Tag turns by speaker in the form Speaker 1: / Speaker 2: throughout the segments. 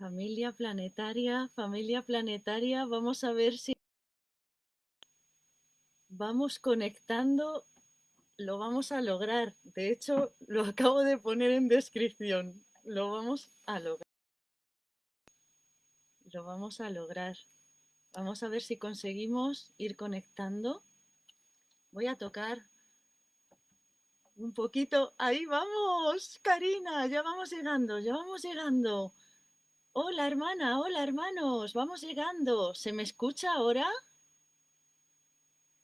Speaker 1: Familia planetaria, familia planetaria, vamos a ver si vamos conectando, lo vamos a lograr. De hecho, lo acabo de poner en descripción. Lo vamos a lograr. Lo vamos a lograr. Vamos a ver si conseguimos ir conectando. Voy a tocar un poquito. Ahí vamos, Karina, ya vamos llegando, ya vamos llegando. Hola hermana, hola hermanos, vamos llegando. ¿Se me escucha ahora?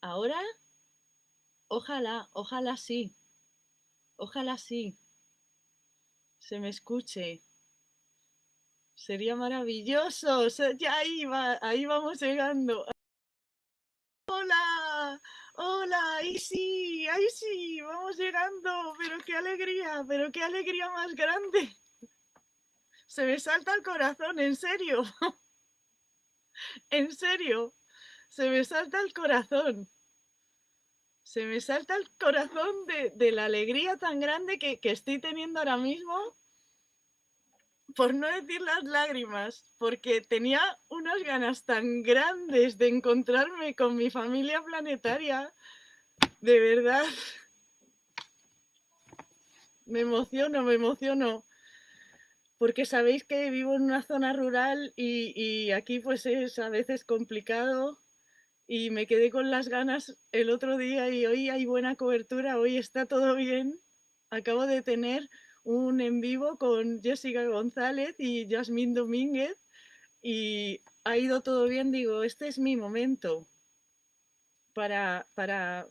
Speaker 1: ¿Ahora? Ojalá, ojalá sí. Ojalá sí. Se me escuche. Sería maravilloso. Ya ahí, va, ahí vamos llegando. Hola, hola, ahí sí, ahí sí, vamos llegando. Pero qué alegría, pero qué alegría más grande se me salta el corazón, en serio. en serio, se me salta el corazón. Se me salta el corazón de, la alegría tan grande que, que estoy teniendo ahora mismo por no decir las lágrimas, porque tenía unas ganas tan grandes de encontrarme con mi familia planetaria, de verdad. Me emociono, me emociono porque sabéis que vivo en una zona rural y, aquí pues es a veces complicado y me quedé con las ganas el otro día y hoy hay buena cobertura, hoy está todo bien. Acabo de tener un en vivo con Jessica González y Yasmín Domínguez y ha ido todo bien, digo, este es mi momento para, para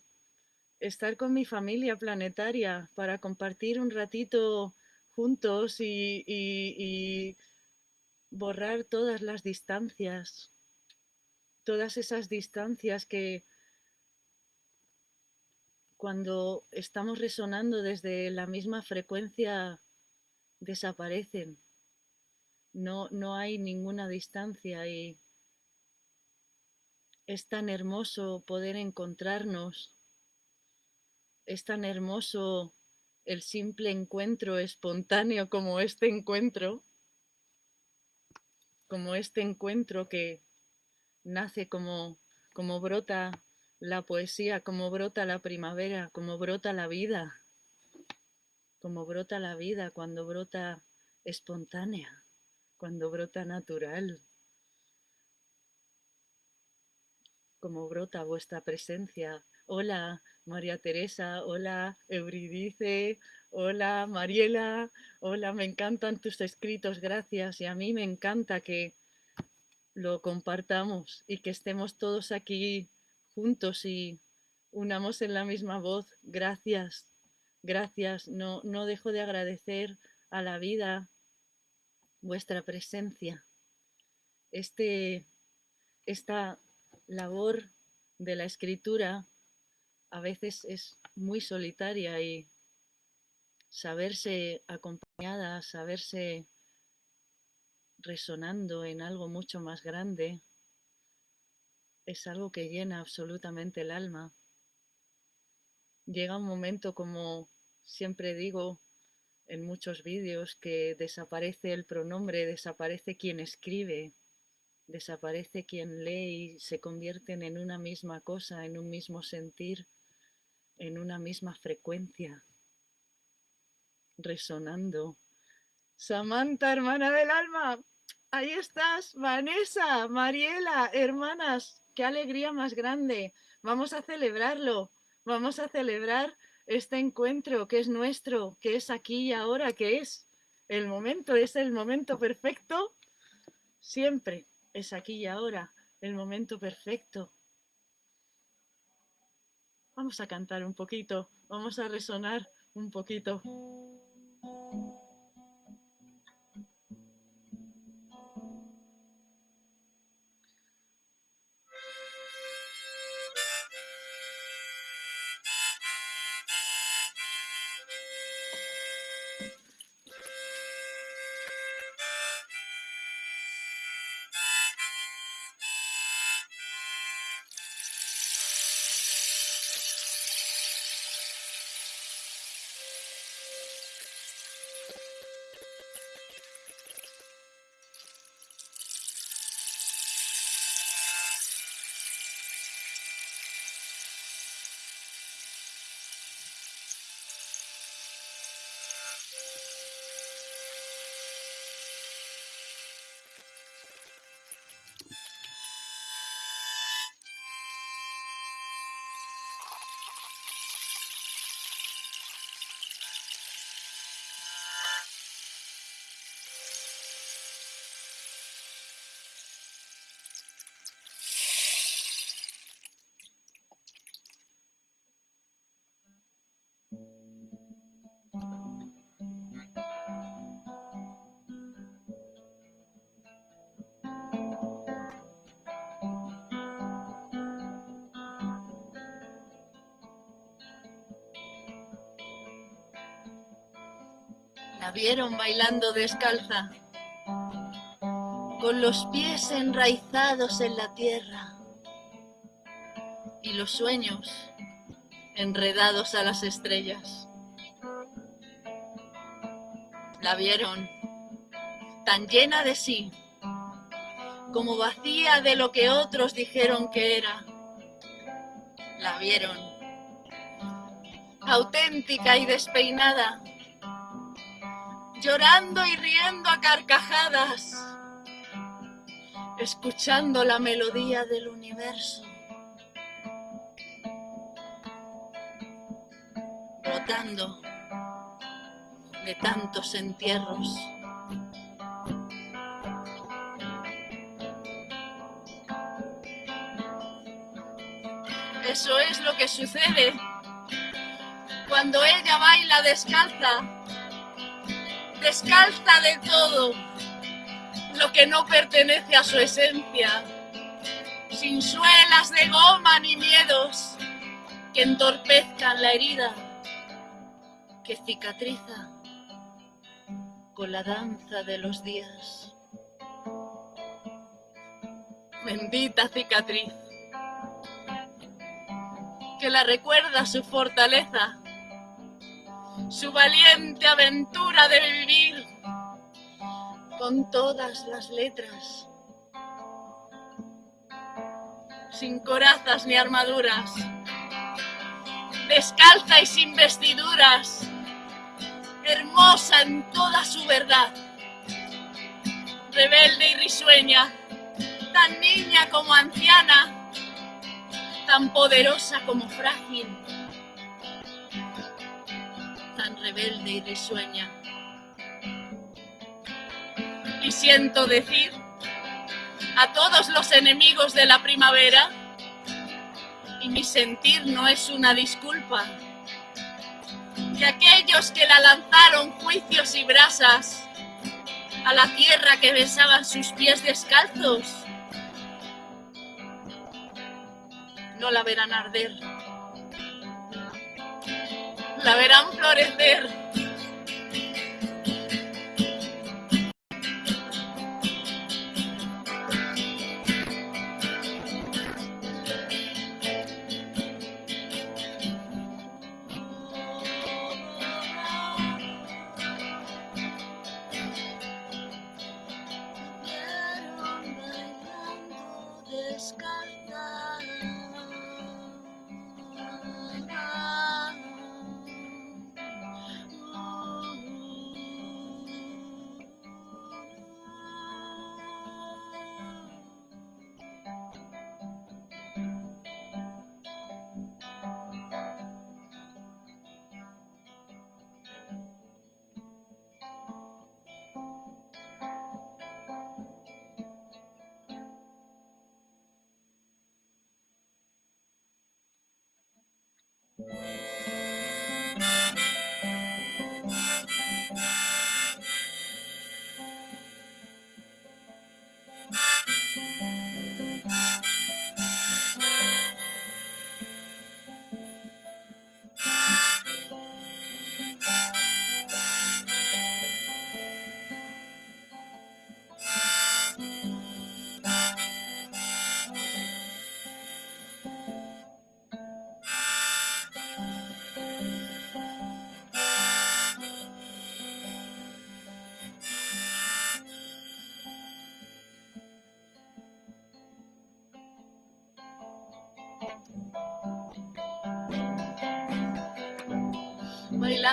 Speaker 1: estar con mi familia planetaria, para compartir un ratito juntos y, borrar todas las distancias, todas esas distancias que cuando estamos resonando desde la misma frecuencia desaparecen. No, no hay ninguna distancia y es tan hermoso poder encontrarnos, es tan hermoso el simple encuentro espontáneo como este encuentro, como este encuentro que nace como, como brota la poesía, como brota la primavera, como brota la vida, como brota la vida cuando brota espontánea, cuando brota natural, como brota vuestra presencia Hola María Teresa, hola Euridice, hola Mariela, hola, me encantan tus escritos, gracias. Y a mí me encanta que lo compartamos y que estemos todos aquí juntos y unamos en la misma voz. Gracias, gracias. No, no dejo de agradecer a la vida vuestra presencia. Este, esta labor de la escritura a veces es muy solitaria y saberse acompañada, saberse resonando en algo mucho más grande, es algo que llena absolutamente el alma. Llega un momento, como siempre digo en muchos vídeos, que desaparece el pronombre, desaparece quien escribe, desaparece quien lee y se convierten en una misma cosa, en un mismo sentir en una misma frecuencia, resonando. Samantha, hermana del alma, ahí estás, Vanessa, Mariela, hermanas, qué alegría más grande. Vamos a celebrarlo, vamos a celebrar este encuentro que es nuestro, que es aquí y ahora, que es el momento, es el momento perfecto. Siempre es aquí y ahora, el momento perfecto. Vamos a cantar un poquito, vamos a resonar un poquito. Vieron bailando descalza, con los pies enraizados en la tierra y los sueños enredados a las estrellas. La vieron tan llena de sí, como vacía de lo que otros dijeron que era. La vieron auténtica y despeinada, llorando y riendo a carcajadas, escuchando la melodía del universo. brotando de tantos entierros. Eso es lo que sucede cuando ella baila descalza, descalza de todo lo que no pertenece a su esencia, sin suelas de goma ni miedos que entorpezcan la herida que cicatriza con la danza de los días. Bendita cicatriz, que la recuerda su fortaleza, su valiente aventura de vivir con todas las letras, sin corazas ni armaduras, descalza y sin vestiduras, hermosa en toda su verdad, rebelde y risueña, tan niña como anciana, tan poderosa como frágil, rebelde y risueña. Y siento decir a todos los enemigos de la primavera, y mi sentir no es una disculpa, que aquellos que la lanzaron juicios y brasas a la tierra que besaban sus pies descalzos, no la verán arder, la verán florecer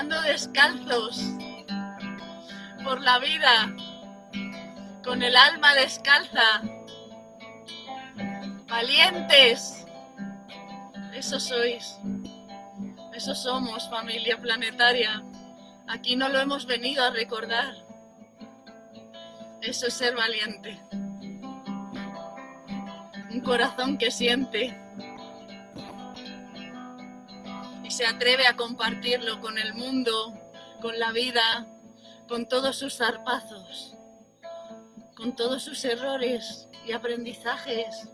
Speaker 1: descalzos por la vida, con el alma descalza, valientes. Eso sois, eso somos familia planetaria. Aquí no lo hemos venido a recordar. Eso es ser valiente. Un corazón que siente se atreve a compartirlo con el mundo, con la vida, con todos sus zarpazos, con todos sus errores y aprendizajes.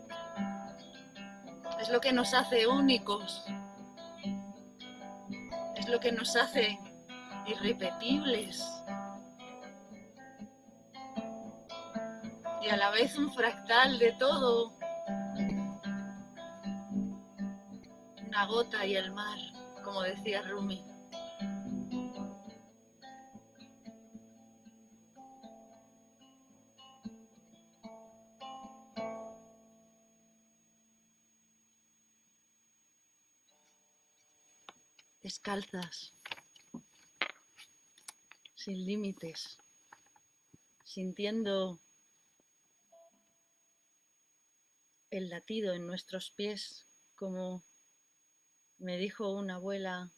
Speaker 1: Es lo que nos hace únicos, es lo que nos hace irrepetibles. Y a la vez un fractal de todo, una gota y el mar como decía Rumi. Descalzas, sin límites, sintiendo el latido en nuestros pies, como me dijo una abuela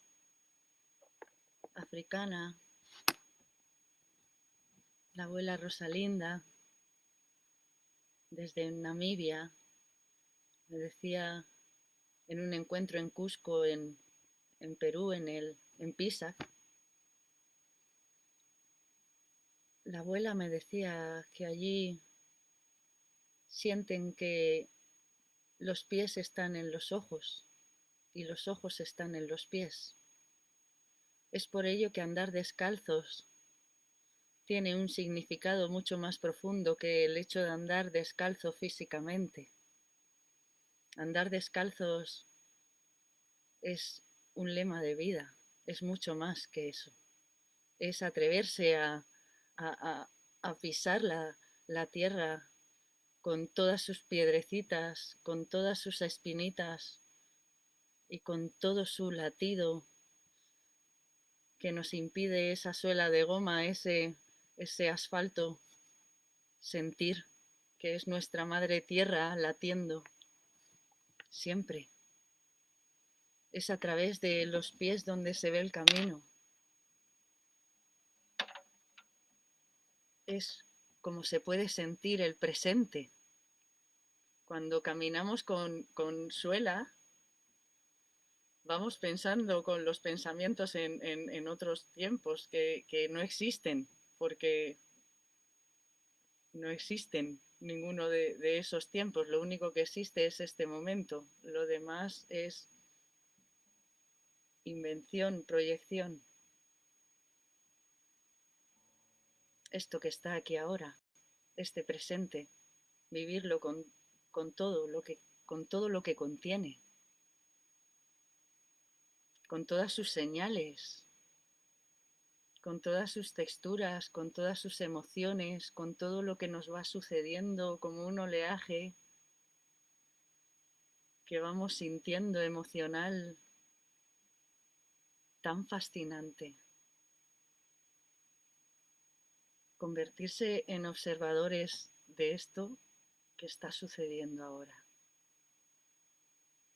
Speaker 1: africana, la abuela Rosalinda, desde Namibia, me decía en un encuentro en Cusco, en, en Perú, en, el, en Pisac, la abuela me decía que allí sienten que los pies están en los ojos y los ojos están en los pies. Es por ello que andar descalzos tiene un significado mucho más profundo que el hecho de andar descalzo físicamente. Andar descalzos es un lema de vida, es mucho más que eso. Es atreverse a, pisar la tierra con todas sus piedrecitas, con todas sus espinitas y con todo su latido que nos impide esa suela de goma, ese, ese asfalto, sentir que es nuestra madre tierra latiendo siempre. Es a través de los pies donde se ve el camino. Es como se puede sentir el presente. Cuando caminamos con, suela, vamos pensando con los pensamientos en, otros tiempos que, no existen, porque no existen ninguno de, de, esos tiempos. Lo único que existe es este momento. Lo demás es invención, proyección. esto que está aquí ahora, este presente, vivirlo con, todo, lo que, con todo lo que contiene, con todas sus señales, con todas sus texturas, con todas sus emociones, con todo lo que nos va sucediendo como un oleaje que vamos sintiendo emocional tan fascinante. convertirse en observadores de esto que está sucediendo ahora.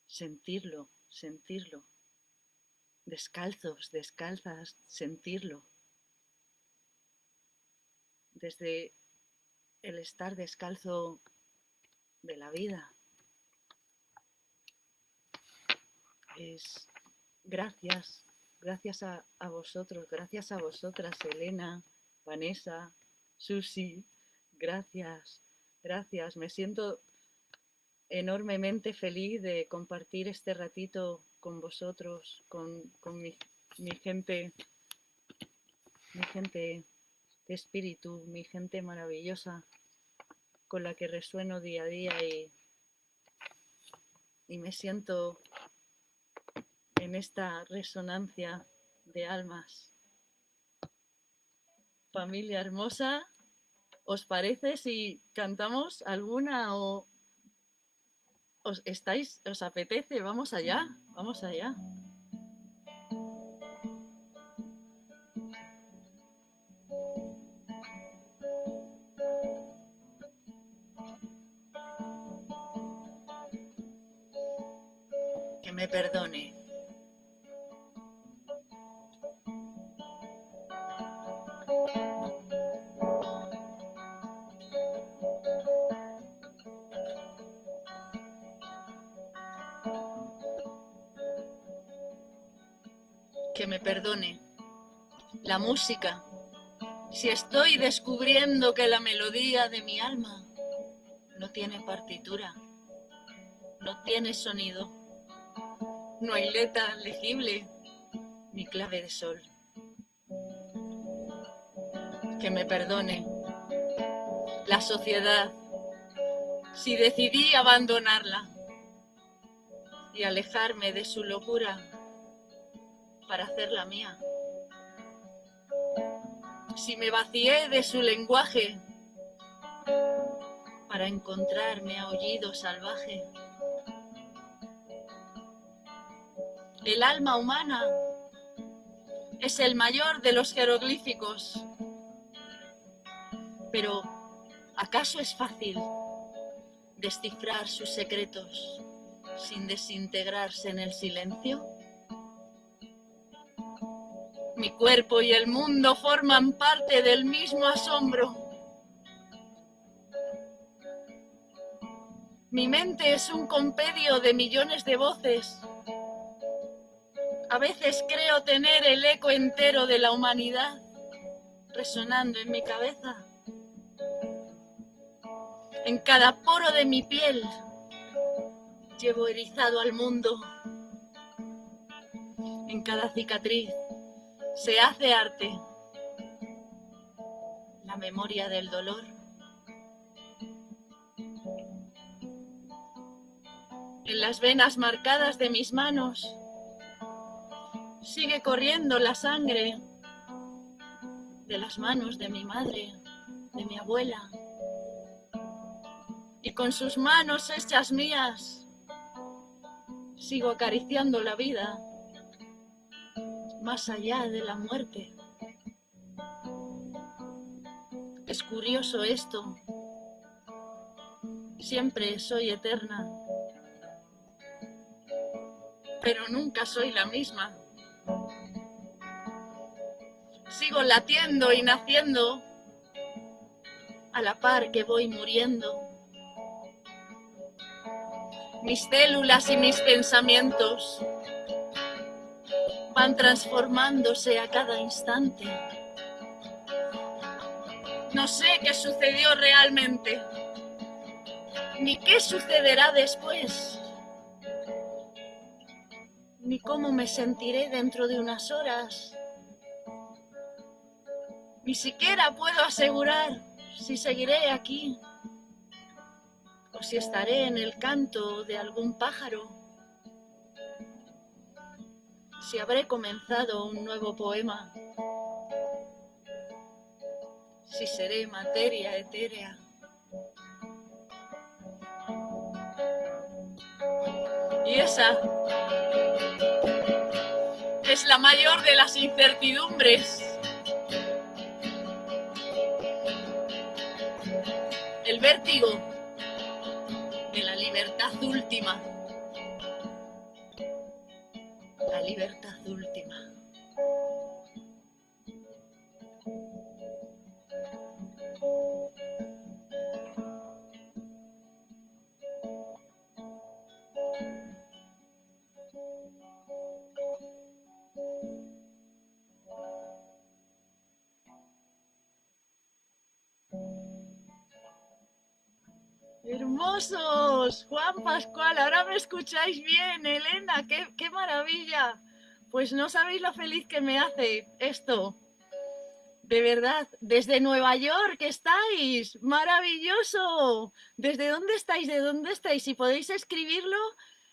Speaker 1: Sentirlo, sentirlo. Descalzos, descalzas, sentirlo. Desde el estar descalzo de la vida. Es gracias, gracias a, a vosotros, gracias a vosotras, Elena, Vanessa, Susi, gracias, gracias. Me siento enormemente feliz de compartir este ratito con vosotros, con, mi, gente, mi gente de espíritu, mi gente maravillosa, con la que resueno día a día y, y me siento en esta resonancia de almas. Familia hermosa, ¿os parece si cantamos alguna o os estáis, os apetece? Vamos allá, vamos allá. Que me perdone. Perdone. La música. Si estoy descubriendo que la melodía de mi alma no tiene partitura, no tiene sonido, no hay letra legible ni clave de sol. Que me perdone. la sociedad, si decidí abandonarla y alejarme de su locura para hacerla mía. Si me vacié de su lenguaje para encontrarme aullido salvaje. El alma humana es el mayor de los jeroglíficos. Pero, ¿acaso es fácil descifrar sus secretos sin desintegrarse en el silencio? Mi cuerpo y el mundo forman parte del mismo asombro. Mi mente es un compendio de millones de voces a veces creo tener el eco entero de la humanidad resonando en mi cabeza. En cada poro de mi piel llevo erizado al mundo. En cada cicatriz se hace arte la memoria del dolor. En las venas marcadas de mis manos Sigue corriendo la sangre de las manos de mi madre, de mi abuela. Y con sus manos hechas mías, sigo acariciando la vida más allá de la muerte. Es curioso esto. Siempre soy eterna, pero nunca soy la misma. Sigo latiendo y naciendo a la par que voy muriendo. Mis células y mis pensamientos van transformándose a cada instante. No sé qué sucedió realmente, ni qué sucederá después ni cómo me sentiré dentro de unas horas. Ni siquiera puedo asegurar si seguiré aquí o si estaré en el canto de algún pájaro, si habré comenzado un nuevo poema, si seré materia etérea. Y esa es la mayor de las incertidumbres. El vértigo de la libertad última. La libertad última. Hermosos, Juan Pascual, ahora me escucháis bien, Elena, qué, qué maravilla. Pues no sabéis lo feliz que me hace esto. De verdad, desde Nueva York estáis, maravilloso. ¿Desde dónde estáis? ¿De dónde estáis? Si podéis escribirlo,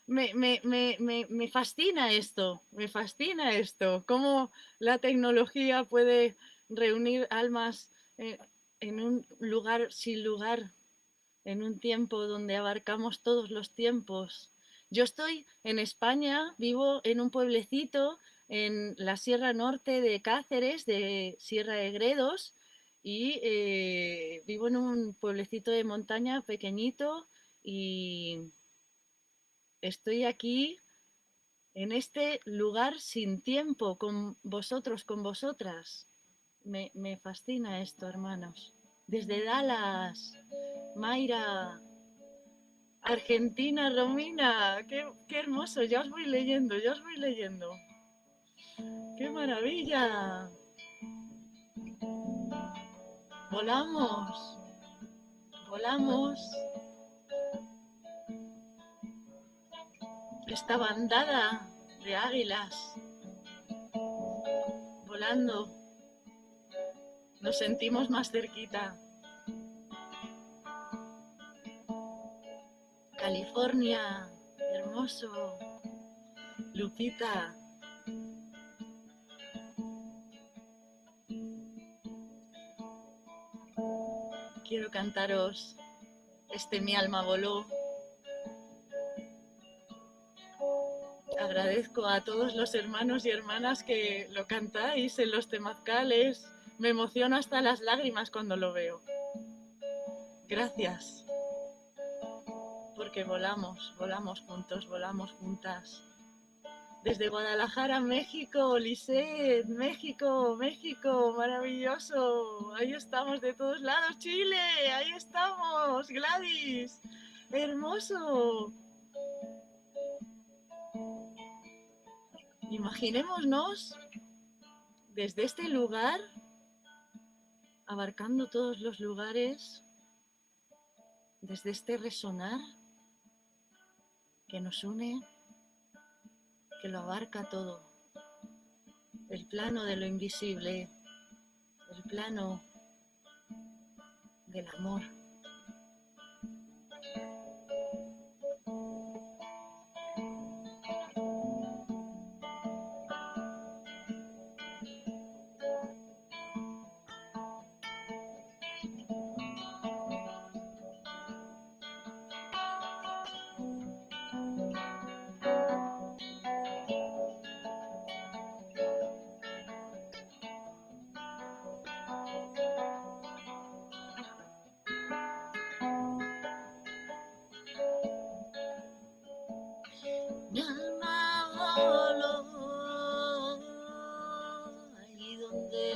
Speaker 1: me, me, me, me, fascina esto, me fascina esto. Cómo la tecnología puede reunir almas eh, en un lugar sin lugar en un tiempo donde abarcamos todos los tiempos. Yo estoy en España, vivo en un pueblecito en la Sierra Norte de Cáceres, de Sierra de Gredos, y eh, vivo en un pueblecito de montaña pequeñito y estoy aquí en este lugar sin tiempo, con vosotros, con vosotras. Me, me fascina esto, hermanos. Desde Dallas, Mayra, Argentina, Romina, qué, hermoso, ya os voy leyendo, ya os voy leyendo. ¡Qué maravilla! Volamos, volamos. Esta bandada de águilas volando, nos sentimos más cerquita. California, hermoso. Lupita. Quiero cantaros este Mi alma voló. Agradezco a todos los hermanos y hermanas que lo cantáis en los temazcales. Me emociona hasta las lágrimas cuando lo veo. Gracias. Porque volamos, volamos juntos, volamos juntas. Desde Guadalajara, México, Lisset, México, México, maravilloso. Ahí estamos de todos lados, Chile, ahí estamos, Gladys, hermoso. Imaginémonos desde este lugar, abarcando todos los lugares, desde este resonar que nos une que lo abarca todo. El plano de lo invisible, el plano del amor.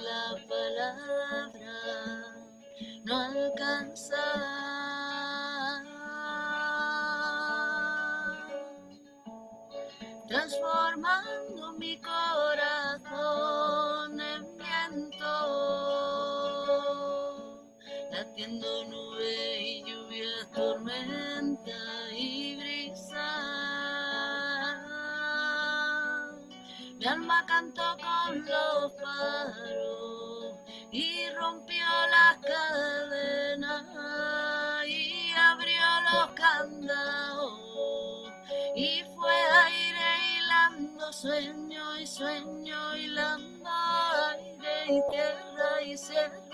Speaker 2: la
Speaker 1: palabra no alcanzará, transformando mi corazón en viento, latiendo nube y lluvia, tormenta y brisa. Mi alma cantó con los padres. sueño y sueño y la mar y tierra y cielo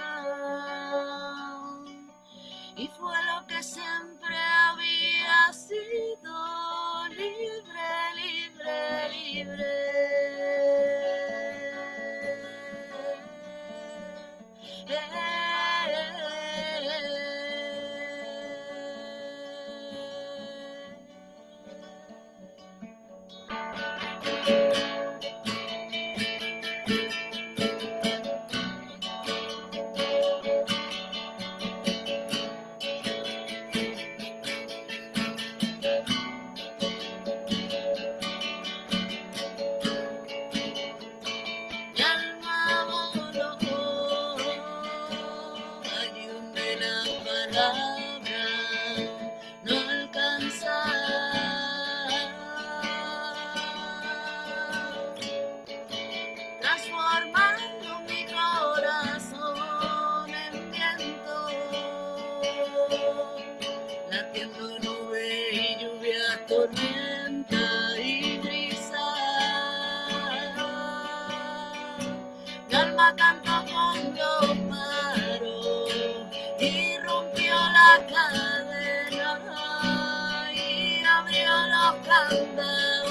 Speaker 1: remember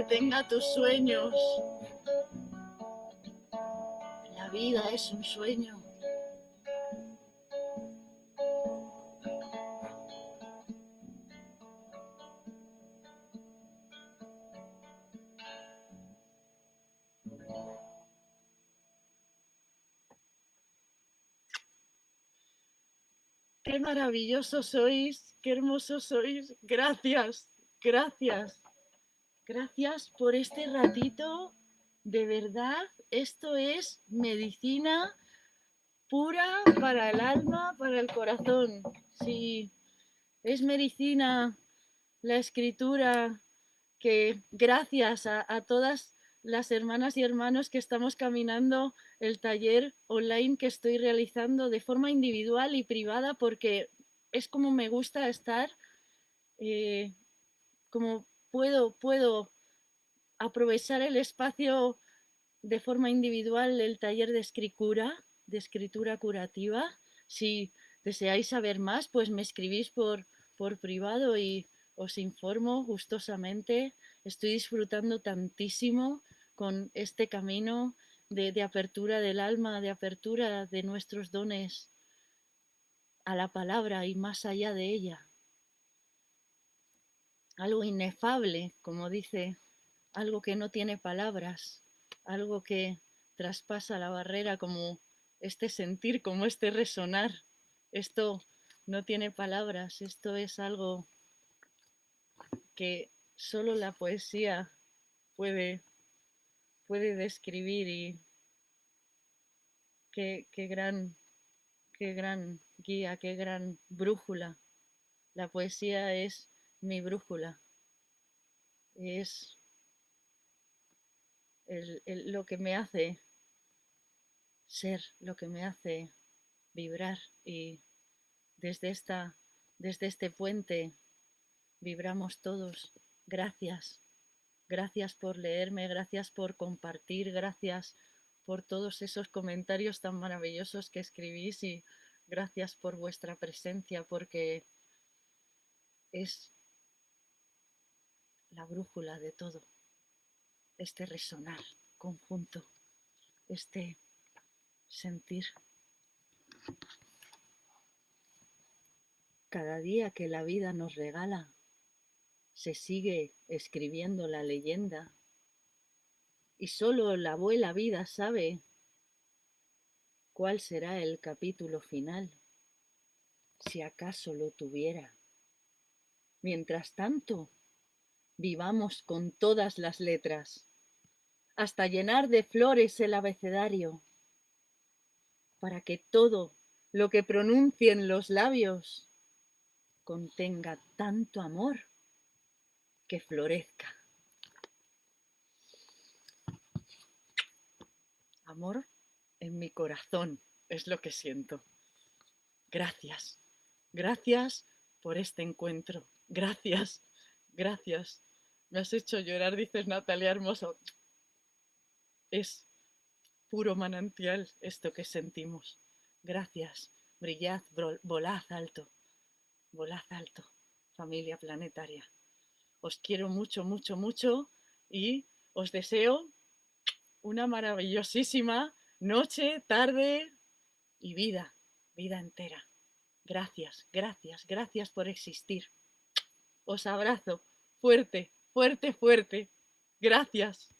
Speaker 1: nada detenga tus sueños. La vida es un sueño. Qué maravillosos sois, qué hermosos sois. Gracias, gracias. Gracias por este ratito. De verdad, esto es medicina pura para el alma, para el corazón. Sí, es medicina la escritura que gracias a, todas las hermanas y hermanos que estamos caminando el taller online que estoy realizando de forma individual y privada porque es como me gusta estar, eh, como puedo, puedo aprovechar el espacio de forma individual el taller de escritura, de escritura curativa. Si deseáis saber más, pues me escribís por, por privado y os informo gustosamente. Estoy disfrutando tantísimo con este camino de, apertura del alma, de apertura de nuestros dones a la palabra y más allá de ella. Algo inefable, como dice, algo que no tiene palabras, algo que traspasa la barrera como este sentir, como este resonar. Esto no tiene palabras, esto es algo que solo la poesía puede puede describir y qué, gran, qué gran guía, qué gran brújula. La poesía es mi brújula. Es lo que me hace ser, lo que me hace vibrar y desde, esta, desde este puente vibramos todos. Gracias. Gracias por leerme, gracias por compartir, gracias por todos esos comentarios tan maravillosos que escribís y gracias por vuestra presencia porque es la brújula de todo, este resonar conjunto, este sentir. Cada día que la vida nos regala se sigue escribiendo la leyenda y solo la abuela vida sabe cuál será el capítulo final, si acaso lo tuviera. Mientras tanto, vivamos con todas las letras, hasta llenar de flores el abecedario, para que todo lo que pronuncien los labios contenga tanto amor que florezca. Amor en mi corazón es lo que siento. Gracias, gracias por este encuentro. Gracias, gracias. Me has hecho llorar, dices Natalia Hermoso. Es puro manantial esto que sentimos. Gracias. Brillad, volad alto. Volad alto, familia planetaria. Os quiero mucho, mucho, mucho y os deseo una maravillosísima noche, tarde y vida, vida entera. Gracias, gracias, gracias por existir. Os abrazo fuerte, fuerte, fuerte. Gracias.